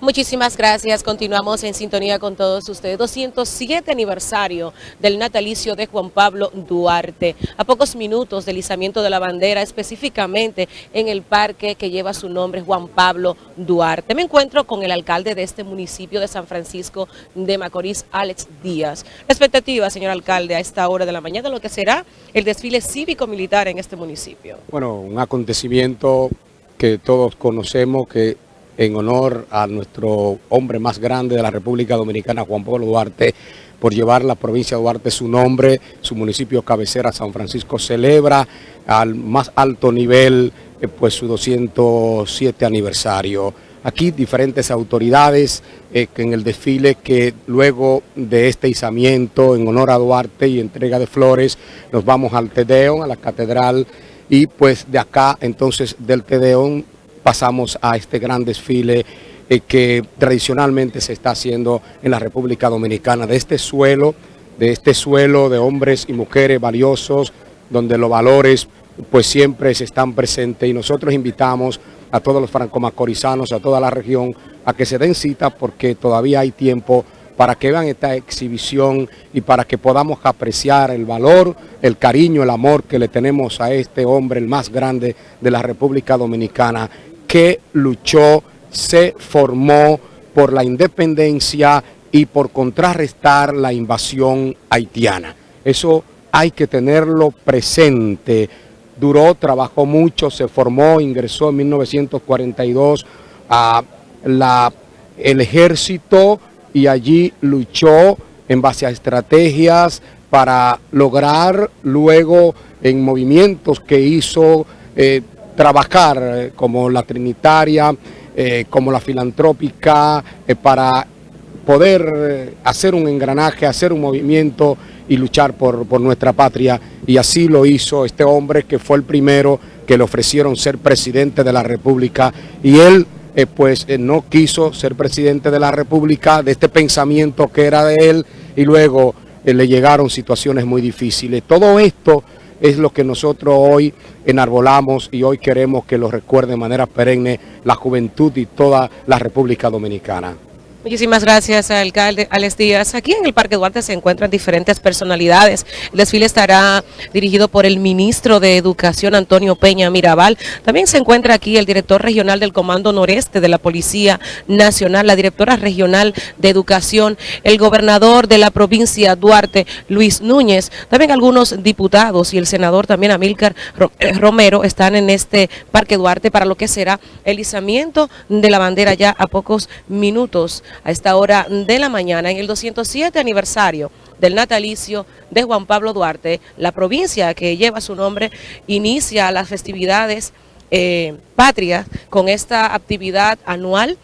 Muchísimas gracias. Continuamos en sintonía con todos ustedes. 207 aniversario del natalicio de Juan Pablo Duarte. A pocos minutos del izamiento de la bandera, específicamente en el parque que lleva su nombre, Juan Pablo Duarte. Me encuentro con el alcalde de este municipio de San Francisco de Macorís, Alex Díaz. expectativa, señor alcalde, a esta hora de la mañana, lo que será el desfile cívico-militar en este municipio. Bueno, un acontecimiento que todos conocemos que en honor a nuestro hombre más grande de la República Dominicana, Juan Pablo Duarte, por llevar la provincia de Duarte su nombre, su municipio cabecera San Francisco celebra al más alto nivel eh, pues su 207 aniversario. Aquí diferentes autoridades eh, en el desfile que luego de este izamiento en honor a Duarte y entrega de flores nos vamos al Tedeón, a la catedral y pues de acá entonces del Tedeón pasamos a este gran desfile eh, que tradicionalmente se está haciendo en la República Dominicana, de este suelo, de este suelo de hombres y mujeres valiosos, donde los valores pues siempre se están presentes. Y nosotros invitamos a todos los franco-macorizanos, a toda la región, a que se den cita porque todavía hay tiempo para que vean esta exhibición y para que podamos apreciar el valor, el cariño, el amor que le tenemos a este hombre, el más grande de la República Dominicana que luchó, se formó por la independencia y por contrarrestar la invasión haitiana. Eso hay que tenerlo presente. Duró, trabajó mucho, se formó, ingresó en 1942 a la, el ejército y allí luchó en base a estrategias para lograr luego en movimientos que hizo eh, trabajar eh, como la trinitaria, eh, como la filantrópica, eh, para poder hacer un engranaje, hacer un movimiento y luchar por, por, nuestra patria. Y así lo hizo este hombre que fue el primero que le ofrecieron ser presidente de la República y él pues no quiso ser presidente de la República, de este pensamiento que era de él y luego le llegaron situaciones muy difíciles. Todo esto es lo que nosotros hoy enarbolamos y hoy queremos que lo recuerde de manera perenne la juventud y toda la República Dominicana. Muchísimas gracias, alcalde Alex Díaz. Aquí en el Parque Duarte se encuentran diferentes personalidades. El desfile estará dirigido por el ministro de Educación, Antonio Peña Mirabal. También se encuentra aquí el director regional del Comando Noreste de la Policía Nacional, la directora regional de Educación, el gobernador de la provincia Duarte, Luis Núñez. También algunos diputados y el senador también Amílcar eh, Romero están en este Parque Duarte para lo que será el izamiento de la bandera ya a pocos minutos a esta hora de la mañana en el 207 aniversario del natalicio de Juan Pablo Duarte. La provincia que lleva su nombre inicia las festividades eh, patrias con esta actividad anual